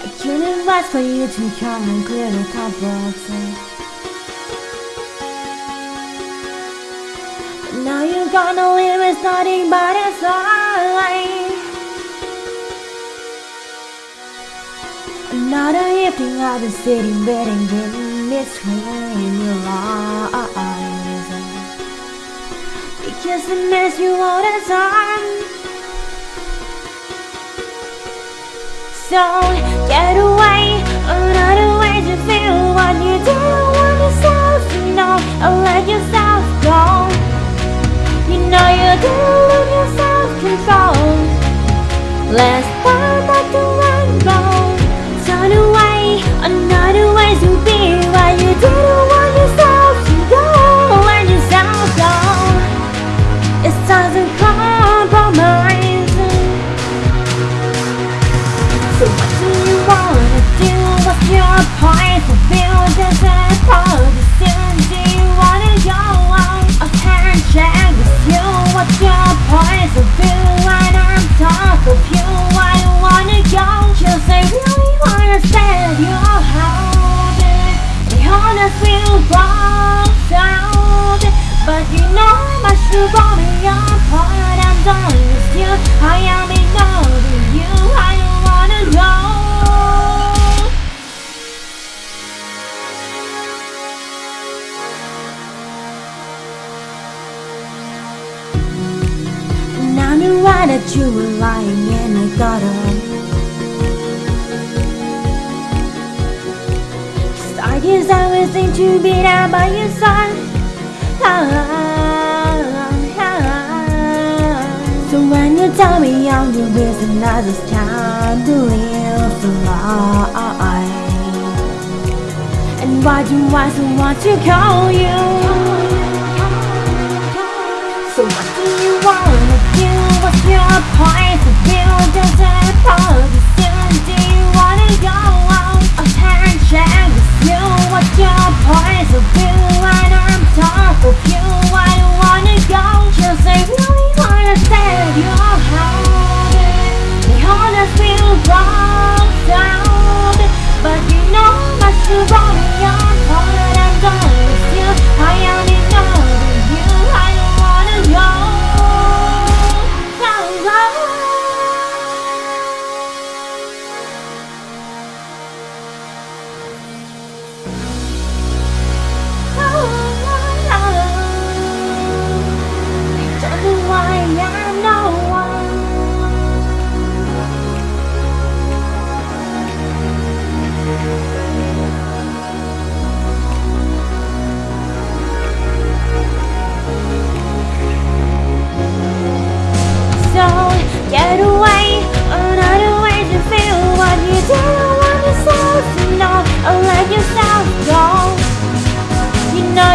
I can't advise for you to come and clear the cupboards But now you're gonna live with nothing but a sigh Another evening I've been sitting waiting in between your eyes Because I miss you all the time So get away Another way to feel what you don't want yourself to know And oh, let yourself go. You know you do lose your self-control Let's Should go me apart I'm done with you I am in love with you I don't wanna go And I knew right that you were lying and I got up Cause I guess I was to be down by your side. ah, So when you tell me I'm the reason I just can't believe the lie And why do I so want to call you? So what do you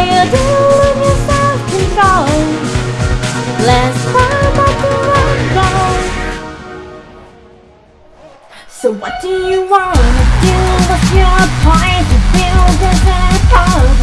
You know you do lose your self-control Let's find to let go So what do you wanna do? What's your point of view? Does it pose